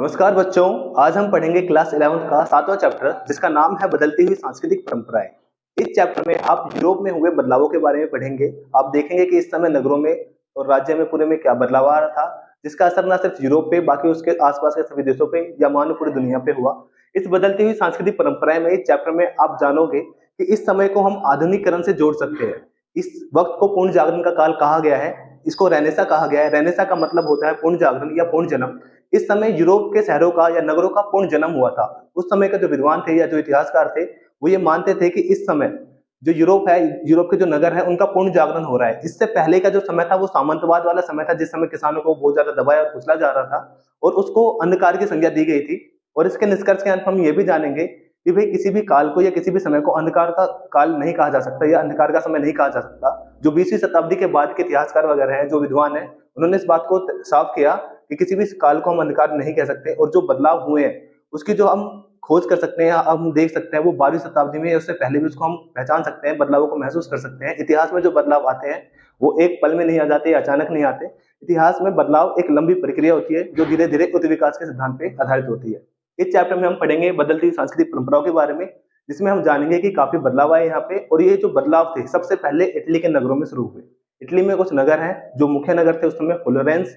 नमस्कार बच्चों, आज हम पढ़ेंगे क्लास 11 का सातवां चैप्टर जिसका नाम है बदलती हुई सांस्कृतिक परंपराएँ। इस चैप्टर में आप यूरोप में हुए बदलावों के बारे में पढ़ेंगे। आप देखेंगे कि इस समय नगरों में और राज्य में, पूरे में क्या बदलाव आ रहा था, जिसका असर न सिर्फ़ यूरोप पे, बाकी उसके आसपास के सभी देशों पे या मानो पूरी दुनिया पे हुआ। इस बदलती हुई सांस्कृतिक परंपराएँ में, इस चैप्टर में आप जानोगे कि इस समय को हम आधुनिकरण से जोड़ सकते हैं। इस वक्त को पूर्ण जागरण का काल कहा गया है, इसको रेनेसा कहा गया है। रेनेसा का मतलब होता है पूर्ण जागरण या पूर्ण जन्म। इस समय यूरोप के शहरों का या नगरों का पूर्ण जन्म हुआ था। उस समय के जो विद्वान थे या जो इतिहासकार थे, वो ये मानते थे कि इस समय जो यूरोप है, यूरोप के जो नगर है, उनका पूर्ण जागरण हो रहा है। इससे पहले का जो समय था, वो सामंतवाद वाला समय था, जिस समय किसानों को बहुत ज़्यादा दबाया और कुचला जा रहा था और उसको अंधकार की संज्ञा दी गई थी। और इसके निष्कर्ष के अंत हम ये भी जानेंगे कि भाई किसी भी काल को या किसी भी समय को अंधकार का काल नहीं कहा जा सकता या अंधकार का समय नहीं कहा जा सकता। जो बीसवीं शताब्दी के बाद के इतिहासकार वगैरह हैं, जो विद्वान हैं, उन्होंने इस बात को साफ़ किया कि किसी भी काल को हम अंधकार नहीं कह सकते और जो बदलाव हुए हैं, उसकी जो हम खोज कर सकते हैं हम देख सकते हैं, वो बारहवीं शताब्दी में उससे पहले भी उसको हम पहचान सकते हैं, बदलावों को महसूस कर सकते हैं। इतिहास में जो बदलाव आते हैं, वो एक पल में नहीं आ जाते अचानक नहीं आते। इतिहास में बदलाव एक लंबी प्रक्रिया होती है, जो धीरे धीरे उत विकास के सिद्धांत पर आधारित होती है। इस चैप्टर में हम पढ़ेंगे बदलती सांस्कृतिक परंपराओं के बारे में, जिसमें हम जानेंगे कि काफ़ी बदलाव आए यहाँ पे और ये जो बदलाव थे, सबसे पहले इटली के नगरों में शुरू हुए। इटली में कुछ नगर हैं, जो मुख्य नगर थे उस समय फ्लोरेंस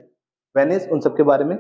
वेनिस उन सबके बारे में?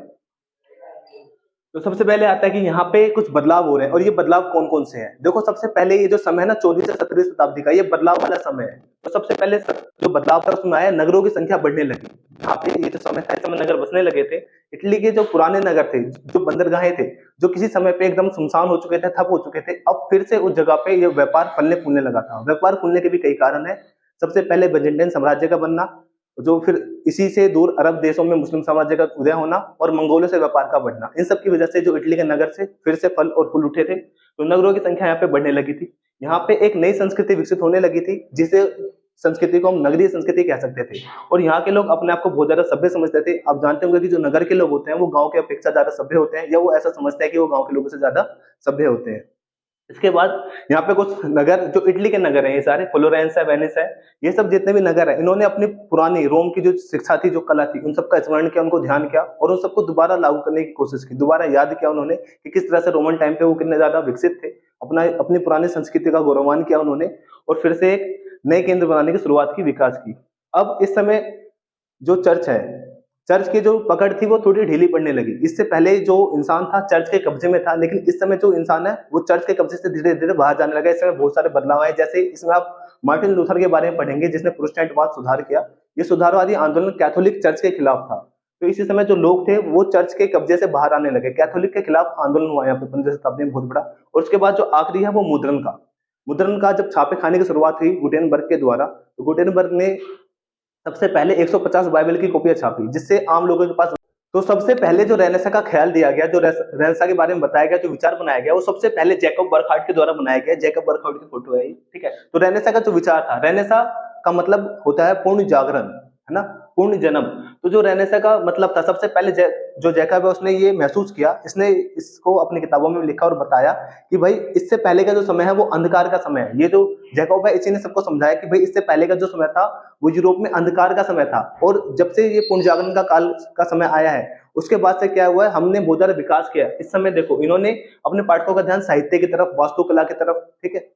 तो सबसे पहले आता है कि यहाँ पे कुछ बदलाव हो रहे हैं और ये बदलाव कौन कौन से हैं? देखो, सबसे पहले ये जो समय है ना चौदह से सत्रहवीं शताब्दी का, ये बदलाव वाला समय है। तो सबसे पहले जो बदलाव था उसमें आया, नगरों की संख्या बढ़ने लगी। यहाँ पे ये जो समय था समय नगर बसने लगे थे। इटली के जो पुराने नगर थे, जो बंदरगाहें थे, जो किसी समय पे एकदम सुनसान हो चुके थे, ठप हो चुके थे, अब फिर से उस जगह पे ये व्यापार फलने फूलने लगा था। व्यापार फूलने के भी कई कारण है। सबसे पहले बेजेंटाइन साम्राज्य का बनना जो फिर इसी से दूर अरब देशों में मुस्लिम साम्राज्य का उदय होना और मंगोलों से व्यापार का बढ़ना। इन सब की वजह से जो इटली के नगर से फिर से फल और फूल उठे थे तो नगरों की संख्या यहाँ पे बढ़ने लगी थी। यहाँ पे एक नई संस्कृति विकसित होने लगी थी, जिसे संस्कृति को हम नगरीय संस्कृति कह सकते थे। और यहाँ के लोग अपने आप को बहुत ज़्यादा सभ्य समझते थे। आप जानते होंगे कि जो नगर के लोग होते हैं, वो गाँव के अपेक्षा ज़्यादा सभ्य होते हैं, या वो ऐसा समझते हैं कि वो गाँव के लोगों से ज़्यादा सभ्य होते हैं। इसके बाद यहाँ पे कुछ नगर, जो इटली के नगर हैं, ये सारे, फ्लोरेंस है, वेनिस है, ये सब जितने भी नगर है, इन्होंने अपनी पुरानी रोम की जो शिक्षा थी, जो कला थी, उन सबका स्मरण किया, उनको ध्यान किया और उन सबको दोबारा लागू करने की कोशिश की। दोबारा याद किया उन्होंने कि किस तरह से रोमन टाइम पे वो कितने ज़्यादा विकसित थे, अपना, अपनी पुरानी संस्कृति का गौरवान किया उन्होंने और फिर से एक नए केंद्र बनाने की शुरुआत की, विकास की। अब इस समय जो चर्च है चर्च की जो पकड़ थी, वो थोड़ी ढीली पड़ने लगी। इससे पहले जो इंसान था, चर्च के कब्जे में था, लेकिन इस समय जो इंसान है, वो चर्च के कब्जे से धीरे धीरे बाहर जाने लगा इस समय बहुत सारे बदलाव आए। जैसे इसमें आप मार्टिन लूथर के बारे में पढ़ेंगे, जिसने प्रोस्टेंटवाद सुधार किया, ये सुधारवादी आंदोलन कैथोलिक चर्च के खिलाफ था। तो इसी समय जो लोग थे, वो चर्च के कब्जे से बाहर आने लगे। कैथोलिक के खिलाफ आंदोलन हुआ यहाँ पे पंद्रह शताब्दी में बहुत बड़ा और उसके बाद जो आखिरी है, वो मुद्रण का। मुद्रण का जब छापे खाने की शुरुआत हुई गुटेनबर्ग के द्वारा तो गुटेनबर्ग ने सबसे पहले 150 बाइबल की कॉपियाँ छापी, जिससे आम लोगों के पास तो सबसे पहले जो रेनेसा का ख्याल दिया गया, जो रेनेसा के बारे में बताया गया, जो विचार बनाया गया, वो सबसे पहले जैकब बर्खाउट के द्वारा बनाया गया। जैकब बर्खाउट की फ़ोटो है ठीक है? तो रेनेसा का जो विचार था, रेनेसा का मतलब होता है पूर्ण जागरण, है ना? पूर्ण जन्म। तो जो रेनेसा का मतलब था, सबसे पहले जो जैकब है, उसने ये महसूस किया, इसने इसको अपनी किताबों में लिखा और बताया कि भाई, इससे पहले का जो समय है, वो अंधकार का समय है। ये जो जैकब है, इसी ने सबको समझाया कि भाई, इससे पहले का जो समय था, वो यूरोप में अंधकार का समय था। और जब से ये पूर्ण जागरण का काल, का समय आया है, उसके बाद से क्या हुआ है, हमने बहुत ज़्यादा विकास किया। इस समय देखो, इन्होंने अपने पाठकों का ध्यान साहित्य की तरफ़, वास्तुकला की तरफ़, ठीक है,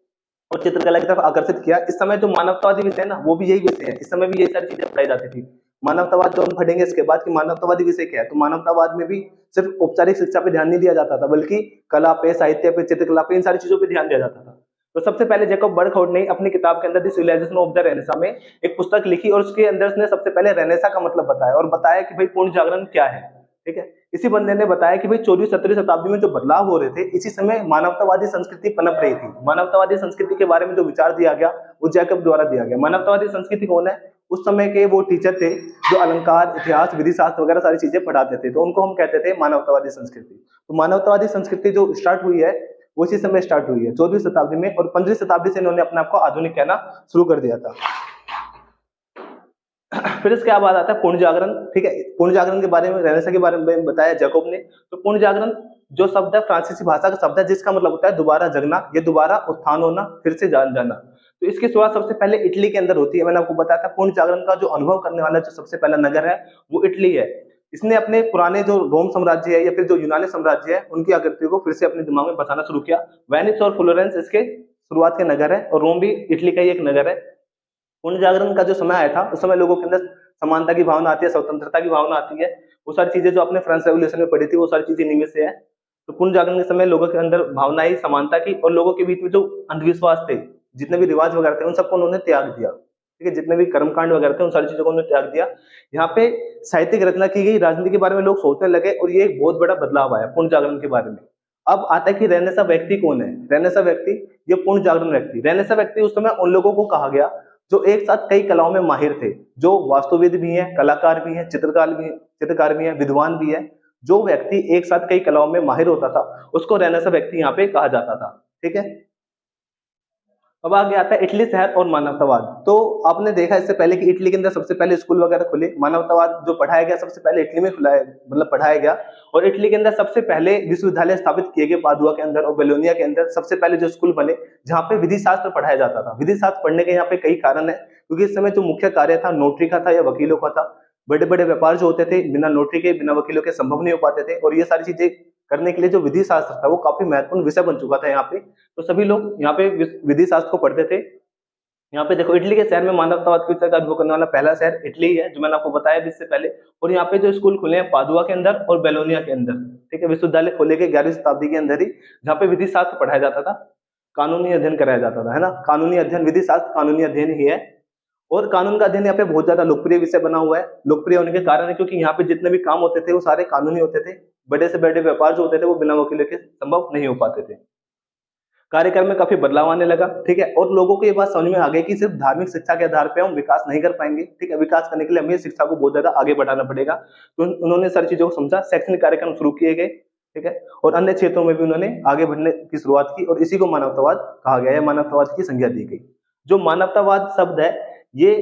और चित्रकला की तरफ़ आकर्षित किया। इस समय जो मानवतावादी विषय है ना, वो भी यही विषय है। इस समय भी यही सारी चीज़ें पढ़ाई जाती थी। मानवतावाद जो हम पढ़ेंगे इसके बाद कि मानवतावादी विषय क्या है? तो मानवतावाद में भी सिर्फ़ औपचारिक शिक्षा पे ध्यान नहीं दिया जाता था, बल्कि कला पे, साहित्य पे, चित्रकला पे, इन सारी चीज़ों पर ध्यान दिया जाता था। तो सबसे पहले जेकब बर्कहाउट ने अपनी किताब के अंदर the civilization of the renaissance में एक पुस्तक लिखी और उसके अंदर उसने सबसे पहले रेनेसा का मतलब बताया और बताया कि भाई पूर्ण जागरण क्या है, ठीक है? इसी बंदे ने बताया कि भाई चौदहवीं, सत्रहवीं शताब्दी में जो बदलाव हो रहे थे, इसी समय मानवतावादी संस्कृति पनप रही थी। मानवतावादी संस्कृति के बारे में जो विचार दिया गया, वो जैकब द्वारा दिया गया। मानवतावादी संस्कृति कौन है? उस समय के वो टीचर थे, जो अलंकार, इतिहास विधि शास्त्र वगैरह सारी चीज़ें पढ़ाते थे। तो उनको हम कहते थे मानवतावादी संस्कृति। तो मानवतावादी संस्कृति जो स्टार्ट हुई है, वो इसी समय स्टार्ट हुई है, चौदहवीं शताब्दी में और पंद्रहवीं शताब्दी से इन्होंने अपने आप को आधुनिक कहना शुरू कर दिया था। फिर इसके बाद आता है पूर्ण जागरण, ठीक है? पूर्ण जागरण के बारे में रेनेसा के बारे में बताया जैकोब ने। तो पूर्ण जागरण जो शब्द है, फ्रांसीसी भाषा का शब्द है, जिसका मतलब होता है दोबारा जगना, ये दोबारा उत्थान होना, फिर से जान जाना। तो इसकी शुरुआत सबसे पहले इटली के अंदर होती है। मैंने आपको बताया था, पूर्ण जागरण का जो अनुभव करने वाला जो सबसे पहला नगर है, वो इटली है। इसने अपने पुराने जो रोम साम्राज्य है या फिर जो यूनानी साम्राज्य है, उनकी आकृति को फिर से अपने दिमाग में बसाना शुरू किया। वेनिस और फ्लोरेंस इसके शुरुआत के नगर है, और रोम भी इटली का ही एक नगर है। पुण्य जागरण का जो समय आया था, उस समय लोगों के अंदर समानता की भावना आती है, स्वतंत्रता की भावना आती है। वो सारी चीज़ें जो आपने फ्रांस रेवोल्यूशन में पढ़ी थी, वो सारी चीज़ें निमित से है। तो पुण्य जागरण के समय लोगों के अंदर भावना ही समानता की और लोगों के बीच में जो अंधविश्वास थे, जितने भी रिवाज वगैरह थे, उन सबको उन्होंने त्याग दिया। ठीक है, जितने भी कर्मकांड वगैरह थे, उन सारी चीज़ों को उन्होंने त्याग दिया। यहाँ पे साहित्यिक रचना की गई, राजनीति के बारे में लोग सोचने लगे और ये एक बहुत बड़ा बदलाव आया पूर्ण जागरण के बारे में। अब आता है कि रहने सा व्यक्ति कौन है? रहने सा व्यक्ति, ये पूर्ण जागरण व्यक्ति। रहने सा व्यक्ति उस समय उन लोगों को कहा गया जो एक साथ कई कलाओं में माहिर थे, जो वास्तुविद भी हैं, कलाकार भी हैं, चित्रकार भी चित्रकार भी हैं, विद्वान भी है, जो व्यक्ति एक साथ कई कलाओं में माहिर होता था, उसको रहने सा व्यक्ति यहाँ पे कहा जाता था। ठीक है? अब आगे आता है इटली शहर और मानवतावाद। तो आपने देखा इससे पहले कि इटली के अंदर सबसे पहले स्कूल वगैरह खुले, मानवतावाद जो पढ़ाया गया, सबसे पहले इटली में खुला मतलब पढ़ाया गया। और इटली के अंदर सबसे पहले विश्वविद्यालय स्थापित किए गए पादुआ के अंदर और बेलोनिया के अंदर सबसे पहले जो स्कूल बने, जहाँ पे विधि शास्त्र पढ़ाया जाता था। विधि शास्त्र पढ़ने के यहाँ पे कई कारण है, क्योंकि इस समय जो मुख्य कार्य था, नोटरी का था या वकीलों का था। बड़े बड़े व्यापार जो होते थे, बिना नोटरी के, बिना वकीलों के संभव नहीं हो पाते थे। और ये सारी चीज़ें करने के लिए जो विधि शास्त्र था, वो काफ़ी महत्वपूर्ण विषय बन चुका था यहाँ पे। तो सभी लोग यहाँ पे विधि शास्त्र को पढ़ते थे। यहाँ पे देखो, इटली के शहर में मानवतावाद की का अनुभव करने वाला पहला शहर इटली है, जो मैंने आपको बताया इससे पहले। और यहाँ पे जो स्कूल खुले हैं, पादुआ के अंदर और बेलोनिया के अंदर। ठीक है, विश्वविद्यालय खोले गए ग्यारहवीं शताब्दी के अंदर ही, जहाँ पे विधि शास्त्र पढ़ाया जाता था। कानूनी अध्ययन कराया जाता था, है ना? कानूनी अध्ययन, विधि शास्त्र कानूनी अध्ययन ही है। और कानून का अध्ययन यहाँ पे बहुत ज़्यादा लोकप्रिय विषय बना हुआ है। लोकप्रिय होने के कारण है क्योंकि यहाँ पे जितने भी काम होते थे, वो सारे कानूनी होते थे। बड़े से बड़े व्यापार जो होते थे, वो बिना वकीलों के संभव नहीं हो पाते थे। कार्यक्रम में काफ़ी बदलाव आने लगा, ठीक है? और लोगों को ये बात समझ में आ गई कि सिर्फ़ धार्मिक शिक्षा के आधार पर हम विकास नहीं कर पाएँगे, ठीक है? विकास करने के लिए हमें शिक्षा को बहुत ज़्यादा आगे बढ़ाना पड़ेगा। तो उन्होंने सारी चीज़ों को समझा, शैक्षणिक कार्यक्रम शुरू किए गए, ठीक है? और अन्य क्षेत्रों में भी उन्होंने आगे बढ़ने की शुरुआत की और इसी को मानवतावाद कहा गया है, मानवतावाद की संज्ञा दी गई। जो मानवतावाद शब्द है ये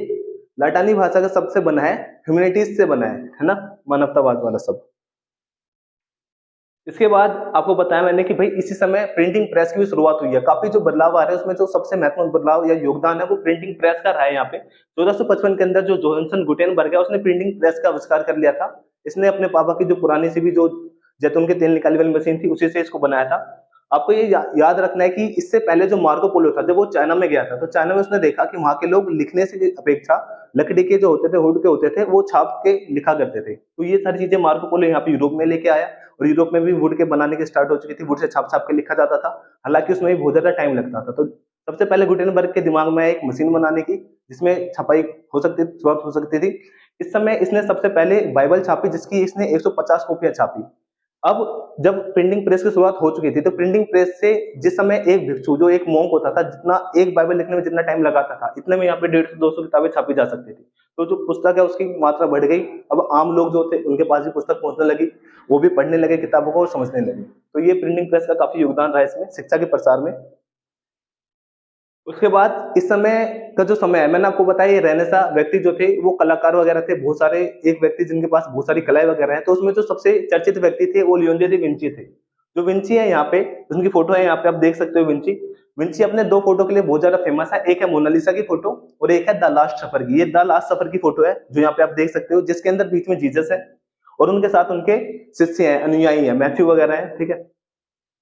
लाटानी भाषा का शब्द से बना है ह्यूमैनिटीज से बना है है ना? मानवतावाद वाला शब्द इसके बाद आपको बताया मैंने कि भाई इसी समय प्रिंटिंग प्रेस की भी शुरुआत हुई है। काफ़ी जो बदलाव आ रहे हैं, उसमें जो सबसे महत्वपूर्ण बदलाव या योगदान है, वो प्रिंटिंग प्रेस का रहा है यहाँ पे। चौदह के अंदर जो जोहनसन गुटेनबर्ग है, उसने प्रिंटिंग प्रेस का आविष्कार कर लिया था। इसने अपने पापा की जो पुरानी सी भी जो जैतून के तेल निकाली वाली मशीन थी, उसी से इसको बनाया था। आपको ये या, याद रखना है कि इससे पहले जो मार्को पोलो था जब वो चाइना में गया था तो चाइना में उसने देखा कि वहाँ के लोग लिखने से अपेक्षा लकड़ी के जो होते थे हुड के होते थे वो छाप के लिखा करते थे। तो ये सारी चीज़ें मार्को पोलो यहाँ पे यूरोप में लेके आया और यूरोप में भी वुड के बनाने की स्टार्ट हो चुकी थी वुड से छाप छाप के लिखा जाता था। हालाँकि उसमें भी बहुत ज़्यादा टाइम लगता था। तो सबसे पहले गुटेनबर्ग के दिमाग में एक मशीन बनाने की जिसमें छपाई हो सकती शुरुआत हो सकती थी। इस समय इसने सबसे पहले बाइबल छापी जिसकी इसने 150 कॉपियाँ छापी। अब जब प्रिंटिंग प्रेस की शुरुआत हो चुकी थी तो प्रिंटिंग प्रेस से जिस समय एक भिक्षु, जो एक मोंक होता था, जितना एक बाइबल लिखने में जितना टाइम लगाता था, इतने में यहाँ पे डेढ़ सौ, दो सौ किताबें छापी जा सकती थी। तो जो पुस्तक है, उसकी मात्रा बढ़ गई। अब आम लोग जो थे, उनके पास भी पुस्तक पहुँचने लगी, वो भी पढ़ने लगे किताबों को और समझने लगे। तो ये प्रिंटिंग प्रेस का काफ़ी योगदान रहा इसमें, शिक्षा के प्रसार में। उसके बाद इस समय का जो समय है, मैंने आपको बताया रहने सा व्यक्ति जो थे, वो कलाकार वगैरह थे, बहुत सारे, एक व्यक्ति जिनके पास बहुत सारी कलाएँ वगैरह है तो उसमें जो सबसे चर्चित व्यक्ति थे, वो लियोनजे दी विंची थे। जो विंची है यहाँ पे, उनकी फ़ोटो है यहाँ पे, आप देख सकते हो विंची। विंची अपने दो फ़ोटो के लिए बहुत ज़्यादा फ़ेमस है, एक है मोनालिसा की फ़ोटो और एक है द लास्ट सफ़र की। ये द लास्ट सफ़र की फ़ोटो है, जो यहाँ पे आप देख सकते हो, जिसके अंदर बीच में जीजस है और उनके साथ उनके शिष्य हैं, अनुयायी हैं, मैथ्यू वगैरह हैं, ठीक है?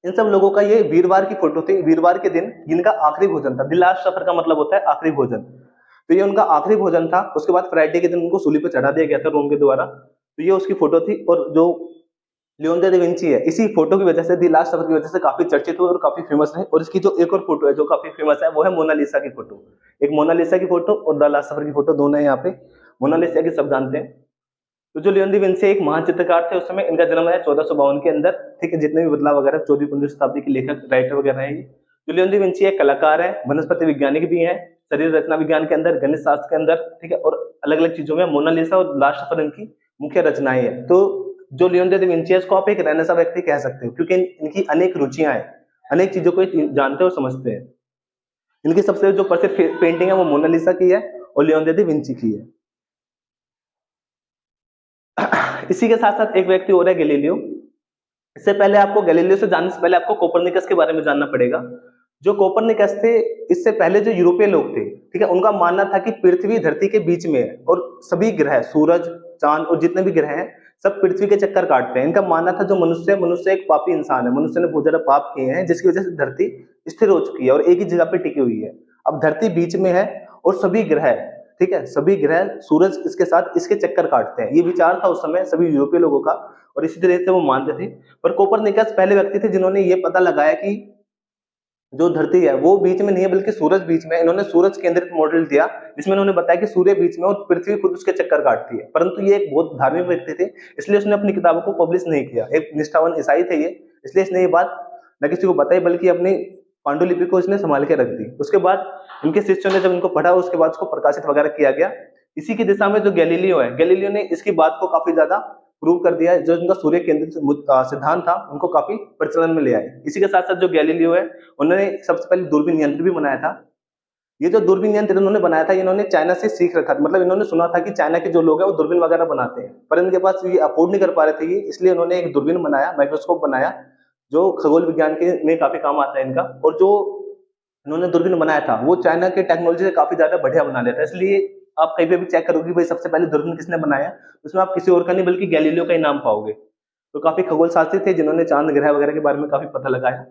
इन सब लोगों का ये वीरवार की फ़ोटो थी, वीरवार के दिन जिनका आखिरी भोजन था द लास्ट सफ़र का मतलब होता है आखिरी भोजन। तो ये उनका आखिरी भोजन था, उसके बाद फ्राइडे के दिन उनको सूली पर चढ़ा दिया गया था रोम के द्वारा। तो ये उसकी फ़ोटो थी और जो लियोनडो दा विंची है, इसी फ़ोटो की वजह से दी लास्ट सफ़र की वजह से काफ़ी चर्चित हुए और काफ़ी फ़ेमस है और इसकी जो एक और फ़ोटो है जो काफ़ी फ़ेमस है, वो है मोनालिसा की फ़ोटो। एक मोनालिसा की फ़ोटो और द लास्ट सफ़र की फ़ोटो दोनों है यहाँ पे। मोनालिसा की सब जानते हैं। तो जो लियोन विंची एक महान चित्रकार थे, उस समय इनका जन्म है चौदह सौ बावन के अंदर। ठीक है, जितने भी बदलाव वगैरह चौदह पंद्रह शताब्दी के लेखक राइटर वगैरह है जो लियोन विंची एक कलाकार है, वनस्पति वैज्ञानिक भी है, शरीर रचना विज्ञान के अंदर, गणित शास्त्र के अंदर, ठीक है, और अलग अलग चीज़ों में मोनालिसा और लास्ट पर इनकी मुख्य रचनाएँ है। तो जो लियोनडो दा विंची को आप एक रहने सा व्यक्ति कह सकते हो, क्योंकि इनकी अनेक रुचियाँ हैं, अनेक चीज़ों को जानते और समझते हैं। इनकी सबसे जो प्रसिद्ध पेंटिंग है, वो मोनालिसा की है और लियोन दा विंची की है। इसी के साथ साथ एक व्यक्ति और है गैलीलियो। इससे पहले आपको गैलीलियो से जानने से पहले आपको कोपरनिकस के बारे में जानना पड़ेगा। जो कोपरनिकस थे, इससे पहले जो यूरोपीय लोग थे, ठीक है, उनका मानना था कि पृथ्वी धरती के बीच में है और सभी ग्रह, सूरज, चाँद और जितने भी ग्रह हैं, सब पृथ्वी के चक्कर काटते हैं। इनका मानना था जो मनुष्य है, मनुष्य एक पापी इंसान है। मनुष्य ने बहुत ज़्यादा पाप किए हैं, जिसकी वजह से धरती स्थिर हो चुकी है और एक ही जगह पर टिकी हुई है। अब धरती बीच में है और सभी ग्रह ठीक है? सभी ग्रह, सूरज इसके साथ इसके चक्कर काटते हैं। ये विचार था उस समय सभी यूरोपीय लोगों का, और इसी तरह से वो मानते थे। पर कोपरनिकस पहले व्यक्ति थे जिन्होंने ये पता लगाया कि जो धरती है, वो बीच में नहीं है, बल्कि सूरज बीच में इन्होंने सूरज केंद्रित मॉडल दिया, जिसमें उन्होंने बताया कि सूर्य बीच में और पृथ्वी खुद उसके चक्कर काटती है। परंतु ये एक बहुत धार्मिक व्यक्ति थे, इसलिए उसने अपनी किताबों को पब्लिश नहीं किया। एक निष्ठावान ईसाई थे ये, इसलिए इसने ये बात न किसी को बताई, बल्कि अपनी पांडुलिपि को इसने संभाल के रख दी। उसके बाद इनके शिष्यों ने जब इनको पढ़ा, उसके बाद उसको प्रकाशित वगैरह किया गया। इसी की दिशा में जो गैलीलियो है, गैलीलियो ने इसकी बात को काफ़ी ज़्यादा प्रूव कर दिया जो उनका सूर्य केंद्रित सिद्धांत था, उनको काफ़ी प्रचलन में ले आए। इसी के साथ साथ जो गैलीलियो है, उन्होंने सबसे पहले दूरबीन यंत्र भी बनाया था। ये जो दूरबीन यंत्र इन्होंने बनाया था, इन्होंने चाइना से सीख रखा था। मतलब इन्होंने सुना था कि चाइना के जो लोग हैं, वो दूरबीन वगैरह बनाते हैं। पर इनके पास ये अफोर्ड नहीं कर पा रहे थे इसलिए उन्होंने एक दूरबीन बनाया माइक्रोस्कोप बनाया। जो खगोल विज्ञान के में काफ़ी काम आता है इनका, और जो इन्होंने दूरबीन बनाया था, वो चाइना के टेक्नोलॉजी से काफ़ी ज़्यादा बढ़िया बना लिया था। इसलिए आप कहीं पे भी चेक करोगे भाई सबसे पहले दूरबीन किसने बनाया, उसमें आप किसी और का नहीं, बल्कि गैलीलियो का ही नाम पाओगे। तो काफ़ी खगोल शास्त्री थे, जिन्होंने चाँद ग्रह वगैरह के बारे में काफ़ी पता लगाया।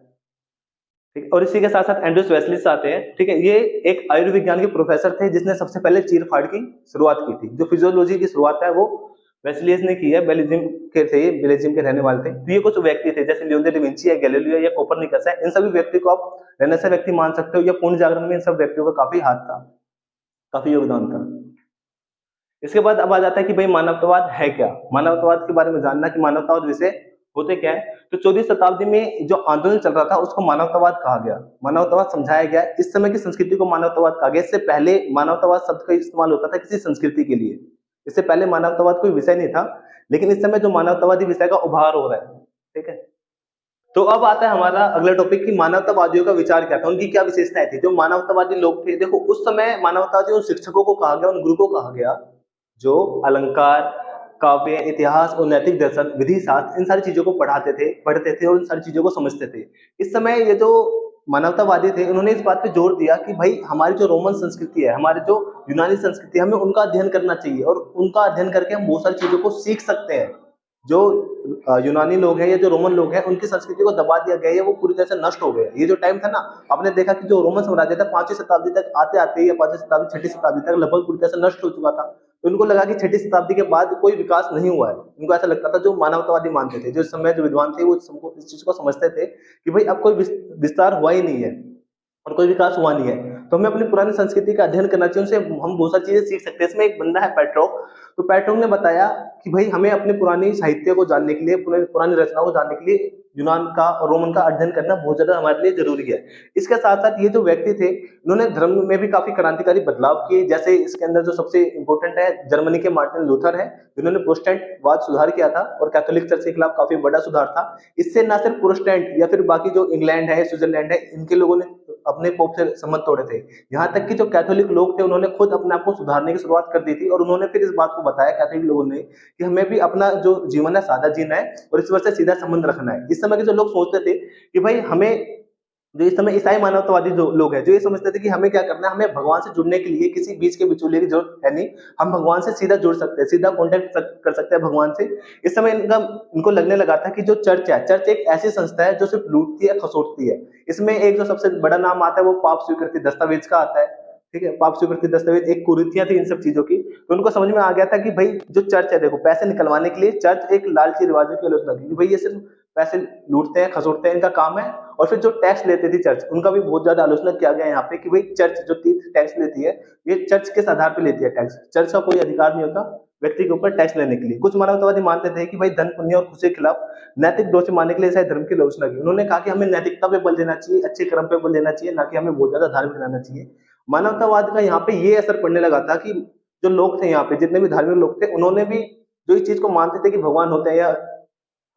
ठीक, और इसी के साथ साथ एंड्रूस वेस्लिस आते हैं। ठीक है, ये एक आयुर्विज्ञान के प्रोफेसर थे, जिसने सबसे पहले चीर फाड़ की शुरुआत की थी। जो फिजियोलॉजी की शुरुआत है, वो वेस्लियस ने की है, बेल्जियम के थे, बेल्जियम के रहने वाले थे। तो ये कुछ व्यक्ति थे, जैसे लियोन डिविंची है गैलीलियो या कोपरनिकस है, इन सभी व्यक्ति को आप रहने व्यक्ति मान सकते हो या पूर्ण जागरण में इन सब व्यक्तियों का काफ़ी हाथ था, काफ़ी योगदान था। इसके बाद अब आ जाता है कि भाई मानवतावाद है क्या? मानवतावाद के बारे में जानना कि मानवतावाद विषय होते क्या है? तो चौदह शताब्दी में जो आंदोलन चल रहा था, उसको मानवतावाद कहा गया। मानवतावाद समझाया गया। इस समय की संस्कृति को मानवतावाद कहा गया। इससे पहले मानवतावाद शब्द का इस्तेमाल होता था किसी संस्कृति के लिए। इससे पहले मानवतावाद कोई विषय नहीं था, लेकिन इस समय जो मानवतावादी विषय का उभार हो रहा है, ठीक है? तो अब आता है हमारा अगला टॉपिक कि मानवतावादियों का विचार क्या था, उनकी क्या विशेषताएँ थी? जो मानवतावादी लोग थे, देखो, उस समय मानवतावादी उन शिक्षकों को कहा गया, उन गुरु को कहा गया, जो अलंकार, काव्य, इतिहास, और नैतिक दर्शन, विधि, शास्त्र, इन सारी चीज़ों को पढ़ाते थे, पढ़ते थे और इन सारी चीज़ों को समझते थे। इस समय ये जो मानवतावादी थे, उन्होंने इस बात पे ज़ोर दिया कि भाई, हमारी जो रोमन संस्कृति है, हमारे जो यूनानी संस्कृति है, हमें उनका अध्ययन करना चाहिए और उनका अध्ययन करके हम बहुत सारी चीज़ों को सीख सकते हैं। जो यूनानी लोग हैं या जो रोमन लोग हैं, उनकी संस्कृति को दबा दिया गया है वो पूरी तरह से नष्ट हो गया ये जो टाइम था ना, आपने देखा कि जो रोमन साम्राज्य था, पांचवी शताब्दी तक आते आते या पांचवी शताब्दी, छठी शताब्दी तक लगभग पूरी तरह से नष्ट हो चुका था। उनको लगा कि छठी शताब्दी के बाद कोई विकास नहीं हुआ है। उनको ऐसा लगता था जो मानवतावादी मानते थे, जो इस समय जो विद्वान थे, वो इस चीज़ को समझते थे कि भाई अब कोई विस्तार हुआ ही नहीं है और कोई विकास हुआ नहीं है। तो हमें अपनी पुरानी संस्कृति का अध्ययन करना चाहिए, उनसे हम बहुत सारी चीज़ें सीख सकते हैं। इसमें एक बंदा है पैट्रोक। तो पैट्रोक ने बताया कि भाई हमें अपने पुरानी साहित्य को जानने के लिए पुरानी रचनाओं को जानने के लिए यूनान का और रोमन का अध्ययन करना बहुत ज़्यादा हमारे लिए ज़रूरी है। इसके साथ साथ ये जो व्यक्ति थे, उन्होंने धर्म में भी काफ़ी क्रांतिकारी बदलाव किए। जैसे इसके अंदर जो सबसे इंपॉर्टेंट है, जर्मनी के मार्टिन लूथर है, जिन्होंने प्रोस्टेंट वाद सुधार किया था और कैथोलिक चर्च के खिलाफ काफ़ी बड़ा सुधार था। इससे ना सिर्फ़ प्रोस्टेंट या फिर बाकी जो इंग्लैंड है, स्विट्जरलैंड है, इनके लोगों ने अपने पोप से संबंध तोड़े थे। यहाँ तक कि जो कैथोलिक लोग थे, उन्होंने खुद अपने आप को सुधारने की शुरुआत कर दी थी और उन्होंने फिर इस बात को बताया कैथोलिक लोगों ने कि हमें भी अपना जो जीवन है, सादा जीना है और ईश्वर से सीधा संबंध रखना है। इस समय के जो लोग सोचते थे कि भाई हमें जो इस समय ईसाई मानवतावादी जो लोग हैं, जो ये समझते थे कि हमें क्या करना है, हमें भगवान से जुड़ने के लिए किसी बीच के बिचौलिए की ज़रूरत है नहीं। हम भगवान से सीधा जुड़ सकते हैं, सीधा कॉन्टेक्ट कर सकते हैं भगवान से। इस समय इनका, इनको लगने लगा था कि जो चर्च है, चर्च एक ऐसी संस्था है जो सिर्फ़ लूटती है, खसोटती है। इसमें एक जो सबसे बड़ा नाम आता है वो पाप स्वीकृति दस्तावेज़ का आता है, ठीक है? पाप स्वीकृति दस्तावेज़, एक कुरीतियाँ थी इन सब चीज़ों की। तो उनको समझ में आ गया था कि भाई, जो चर्च है, देखो, पैसे निकलवाने के लिए चर्च एक लालची रिवाजों की आलोचना की भाई ये सिर्फ़ पैसे लूटते हैं, खसोटते हैं, इनका काम है। और फिर जो टैक्स लेते थी चर्च उनका भी बहुत ज़्यादा आलोचना किया गया यहाँ पे कि भाई चर्च जो टैक्स लेती है, ये चर्च किस आधार पर लेती है टैक्स चर्च का कोई अधिकार नहीं होता व्यक्ति के ऊपर टैक्स लेने के लिए। कुछ मानवतावादी मानते थे कि भाई धन, पुण्य और खुशी के खिलाफ नैतिक दोष मानने के लिए शायद धर्म की आलोचना की। उन्होंने कहा कि हमें नैतिकता पे बल देना चाहिए, अच्छे कर्म पे बल देना चाहिए, ना कि हमें बहुत ज़्यादा धार्मिक रहना चाहिए। मानवतावाद का यहाँ पे ये असर पड़ने लगा था कि जो लोग थे यहाँ पे, जितने भी धार्मिक लोग थे, उन्होंने भी जो इस चीज़ को मानते थे कि भगवान होते हैं या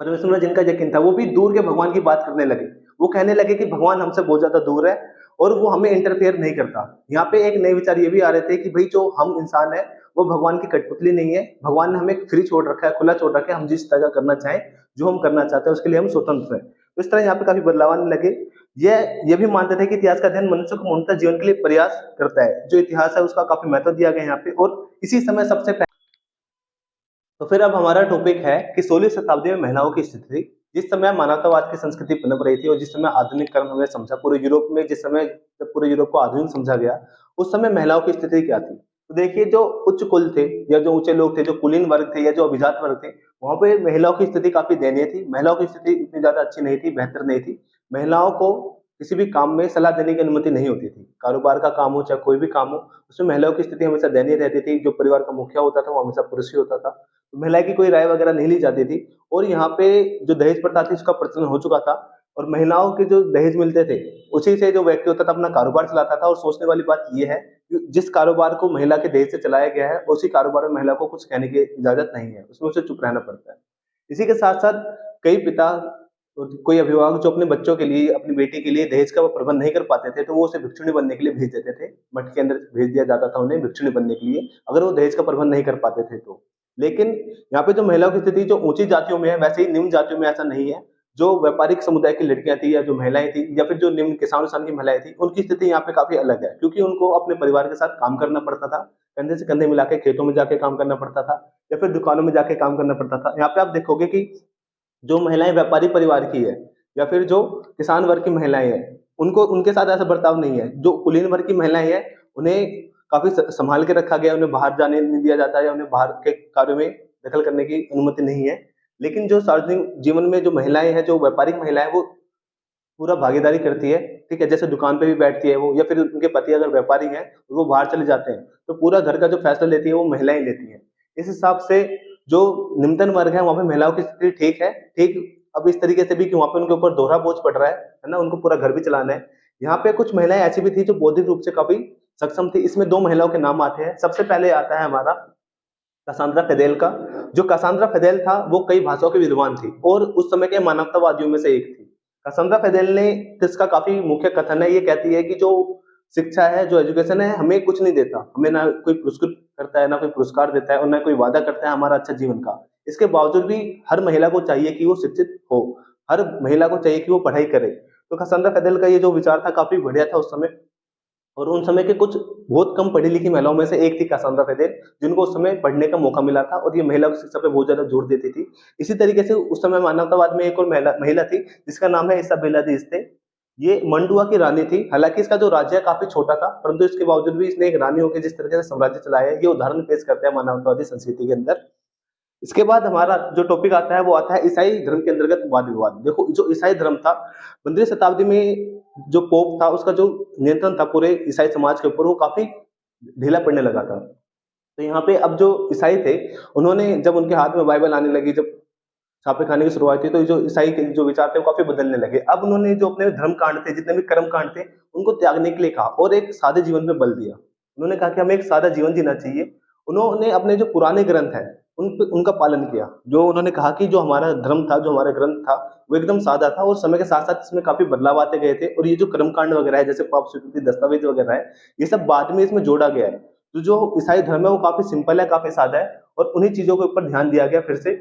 परमेश्वर में जिनका यकीन था, वो भी दूर के भगवान की बात करने लगे। वो कहने लगे कि भगवान हमसे बहुत ज़्यादा दूर है और वो हमें इंटरफेयर नहीं करता। यहाँ पे एक नए विचार ये भी आ रहे थे कि भाई जो हम इंसान है, वो भगवान की कठपुतली नहीं है। भगवान ने हमें फ्री छोड़ रखा है, खुला छोड़ रखा है, हम जिस तरह का करना चाहें, जो हम करना चाहते हैं, उसके लिए हम स्वतंत्र हैं। तो इस तरह यहाँ पे काफ़ी बदलाव आने लगे। ये ये भी मानते थे कि इतिहास का अध्ययन मनुष्य को मूलतः जीवन के लिए प्रयास करता है। जो इतिहास है, उसका काफ़ी महत्व दिया गया यहाँ पे और इसी समय सबसे तो फिर अब हमारा टॉपिक है कि सोलह शताब्दी में महिलाओं की स्थिति जिस समय मानवतावाद की संस्कृति पनप रही थी और जिस समय आधुनिक कर्म हमें समझा पूरे यूरोप में, जिस समय जब पूरे यूरोप को आधुनिक समझा गया, उस समय महिलाओं की स्थिति क्या थी? तो देखिए, जो उच्च कुल थे या जो ऊँचे लोग थे, जो कुलीन वर्ग थे या जो अभिजात वर्ग थे, वहाँ पे महिलाओं की स्थिति काफ़ी दयनीय थी। महिलाओं की स्थिति इतनी ज़्यादा अच्छी नहीं थी, बेहतर नहीं थी। महिलाओं को किसी भी काम में सलाह देने की अनुमति नहीं होती थी। कारोबार का काम हो चाहे कोई भी काम हो, उसमें महिलाओं की स्थिति हमेशा दयनीय रहती थी। जो परिवार का मुखिया होता था, वो हमेशा पुरुष ही होता था। तो महिला की कोई राय वगैरह नहीं ली जाती थी और यहाँ पे जो दहेज प्रथा थी, उसका प्रचलन हो चुका था और महिलाओं के जो दहेज मिलते थे, उसी से जो व्यक्ति होता था, अपना कारोबार चलाता था और सोचने वाली बात यह है कि जिस कारोबार को महिला के दहेज से चलाया गया है, उसी कारोबार में महिला को कुछ कहने की इजाज़त नहीं है। उसमें उसे चुप रहना पड़ता है। इसी के साथ साथ कई पिता कोई अभिभावक जो अपने बच्चों के लिए, अपनी बेटी के लिए दहेज का प्रबंध नहीं कर पाते थे तो वो उसे भिक्षुणी बनने के लिए भेज देते थे। मठ के अंदर भेज दिया जाता था उन्हें भिक्षुणी बनने के लिए, अगर वो दहेज का प्रबंध नहीं कर पाते थे तो। लेकिन यहाँ पे जो महिलाओं की स्थिति, जो ऊँची जातियों में है, वैसे ही निम्न जातियों में ऐसा नहीं है। जो व्यापारिक समुदाय की लड़कियाँ थी या जो महिलाएँ थी, या फिर जो निम्न किसान किसान की महिलाएँ थी, उनकी स्थिति यहाँ पे काफ़ी अलग है। क्योंकि उनको अपने परिवार के साथ काम करना पड़ता था, कंधे से कंधे मिला के खेतों में जाके काम करना पड़ता था, या फिर दुकानों में जाके काम करना पड़ता था। यहाँ पे आप देखोगे कि जो महिलाएँ व्यापारी परिवार की है, या फिर जो किसान वर्ग की महिलाएँ हैं, उनको, उनके साथ ऐसा बर्ताव नहीं है। जो कुलीन वर्ग की महिलाएँ हैं, उन्हें काफ़ी संभाल के रखा गया उन्हें बाहर जाने नहीं दिया जाता है, उन्हें बाहर के कार्यों में दखल करने की अनुमति नहीं है। लेकिन जो सार्वजनिक जीवन में जो महिलाएँ हैं, जो व्यापारिक महिलाएँ वो पूरा भागीदारी करती है, ठीक है? जैसे दुकान पे भी बैठती है वो, या फिर उनके पति अगर व्यापारी हैं, वो बाहर चले जाते हैं तो पूरा घर का जो फैसला लेती है, वो महिलाएँ लेती हैं। इस हिसाब से जो निम्नतम वर्ग है, वहाँ पे महिलाओं की स्थिति ठीक है। ठीक अब इस तरीके से भी कि वहाँ पे उनके ऊपर दोहरा बोझ पड़ रहा है है ना? उनको पूरा घर भी चलाना है। यहाँ पे कुछ महिलाएँ ऐसी भी थी जो बौद्धिक रूप से काफ़ी सक्षम थी। इसमें दो महिलाओं के नाम आते हैं। सबसे पहले आता है हमारा कसांद्रा फेदेल का। जो कसांद्रा फेदेल था, वो कई भाषाओं के विद्वान थी और उस समय के मानवतावादियों में से एक थी। कसांद्रा फेदेल ने इसका काफ़ी मुख्य कथन है? ये कहती है कि जो शिक्षा है, जो एजुकेशन है, हमें कुछ नहीं देता। हमें ना कोई पुरस्कृत करता है, ना कोई पुरस्कार देता है और ना कोई वादा करता है हमारा अच्छा जीवन का। इसके बावजूद भी हर महिला को चाहिए कि वो शिक्षित हो। हर महिला को चाहिए कि वो पढ़ाई करे। तो खसंदा कदल का ये जो विचार था काफ़ी बढ़िया था उस समय। और उन समय के कुछ बहुत कम पढ़ी लिखी महिलाओं में से एक थी कासांद्रा फेदेल जिनको उस समय पढ़ने का मौका मिला था और ये महिला शिक्षा पे बहुत ज़्यादा ज़ोर देती थी। इसी तरीके से उस समय मानवतावाद में एक और महिला महिला थी, जिसका नाम है इसाबेला दिस्ते ये मंडुआ की रानी थी। हालाँकि इसका जो राज्य काफ़ी छोटा था, परंतु इसके बावजूद भी इसने एक रानी होकर जिस तरीके से साम्राज्य चलाया ये उदाहरण पेश करते हैं मानवतावादी संस्कृति के अंदर। इसके बाद हमारा जो टॉपिक आता है वो आता है ईसाई धर्म के अंतर्गत वाद विवाद। देखो, जो ईसाई धर्म था पंद्रह शताब्दी में जो पोप था, उसका जो नियंत्रण था पूरे ईसाई समाज के ऊपर, वो काफ़ी ढीला पड़ने लगा था। तो यहाँ पे अब जो ईसाई थे, उन्होंने जब उनके हाथ में बाइबल आने लगी, जब छापे खाने की शुरुआत थी तो जो ईसाई के जो विचार थे वो काफ़ी बदलने लगे। अब उन्होंने जो अपने धर्म कांड थे, जितने भी कर्म कांड थे, उनको त्यागने के लिए कहा और एक सादे जीवन में बल दिया। उन्होंने कहा कि हमें एक सादा जीवन जीना चाहिए। उन्होंने अपने जो पुराने ग्रंथ है, उन उनका पालन किया। जो उन्होंने कहा कि जो हमारा धर्म था, जो हमारा ग्रंथ था, वो एकदम सादा था और समय के साथ साथ इसमें काफ़ी बदलाव आते गए थे। और ये जो कर्मकांड वगैरह है, जैसे पाप स्वीकृति, दस्तावेज़ वगैरह है, ये सब बाद में इसमें जोड़ा गया है। तो जो ईसाई धर्म है, वो काफ़ी सिंपल है, काफ़ी सादा है और उन्हीं चीज़ों के ऊपर ध्यान दिया गया, फिर से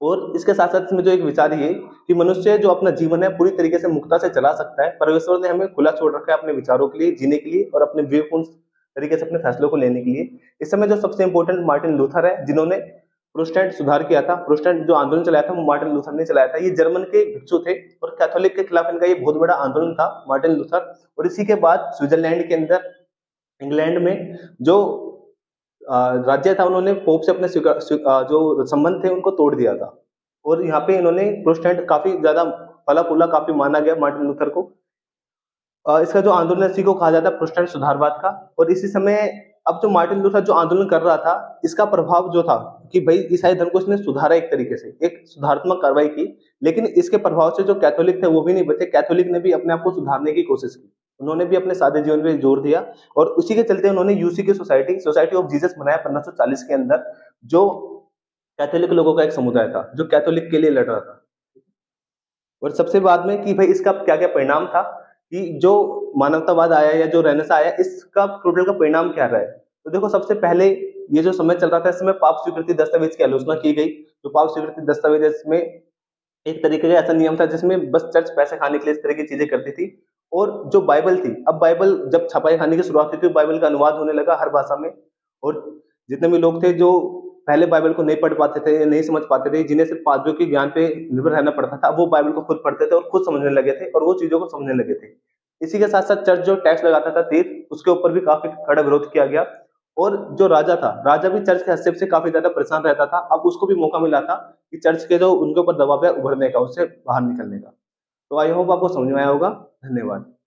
और इसके साथ साथ इसमें जो एक विचार ये कि मनुष्य जो अपना जीवन है, पूरी तरीके से मुक्ता से चला सकता है, परमेश्वर ने हमें खुला छोड़ रखा है अपने विचारों के लिए, जीने के लिए और अपने विवेकपूर्ण तरीके से अपने फैसलों को लेने के लिए। इस समय जो सबसे इंपॉर्टेंट मार्टिन लूथर है, जिन्होंने प्रोस्टेंट सुधार किया था प्रोस्टेंट जो आंदोलन चलाया था, वो मार्टिन लूथर ने चलाया था। ये जर्मन के भिक्षु थे और कैथोलिक के खिलाफ इनका ये बहुत बड़ा आंदोलन था मार्टिन लूथर और इसी के बाद स्विट्जरलैंड के अंदर इंग्लैंड में जो राज्य था, उन्होंने पोप से अपने जो संबंध थे, उनको तोड़ दिया था। और यहाँ पे इन्होंने प्रोस्टेंट काफ़ी ज़्यादा फला फूला काफ़ी माना गया मार्टिन लूथर को। इसका जो आंदोलन इसी को कहा जाता है प्रोस्टेंट सुधारवाद का। और इसी समय अब जो मार्टिन लूथर जो आंदोलन कर रहा था, इसका प्रभाव जो था कि भाई, ईसाई धर्म को इसने सुधारा एक तरीके से, एक सुधारात्मक कार्रवाई की। लेकिन इसके प्रभाव से जो कैथोलिक थे, वो भी नहीं बचे। कैथोलिक ने भी अपने आप को सुधारने की कोशिश की। उन्होंने भी अपने सादे जीवन पे ज़ोर दिया और उसी के चलते उन्होंने यूसी की सोसाइटी सोसाइटी ऑफ़ जीसस बनाया पंद्रह के अंदर, जो कैथोलिक लोगों का एक समुदाय था, जो कैथोलिक के लिए लड़ रहा था। और सबसे बाद में कि भाई इसका क्या क्या परिणाम था कि जो मानवतावाद आया या जो रहने आया, इसका टोटल का परिणाम क्या रहा है? तो देखो, सबसे पहले ये जो समय चल रहा था इसमें पाप स्वीकृति दस्तावेज़ की आलोचना की गई। जो पाप स्वीकृति दस्तावेज़ इसमें एक तरीके का ऐसा नियम था जिसमें बस चर्च पैसे खाने के लिए इस तरह की चीज़ें करती थी। और जो बाइबल थी, अब बाइबल जब छपाई खाने की शुरुआत हुई थी बाइबल का अनुवाद होने लगा हर भाषा में। और जितने भी लोग थे जो पहले बाइबल को नहीं पढ़ पाते थे, नहीं समझ पाते थे, जिन्हें सिर्फ़ पादरियों के ज्ञान पे निर्भर रहना पड़ता था, वो बाइबल को खुद पढ़ते थे और खुद समझने लगे थे और वो चीज़ों को समझने लगे थे। इसी के साथ साथ चर्च जो टैक्स लगाता था तीर उसके ऊपर भी काफ़ी कड़ा विरोध किया गया। और जो राजा था, राजा भी चर्च के हस्तक्षेप से काफ़ी ज़्यादा परेशान रहता था। अब उसको भी मौका मिला था कि चर्च के जो उनके ऊपर दबाव है, उभरने का, उससे बाहर निकलने का। तो आई होप आपको समझ में आया होगा। धन्यवाद।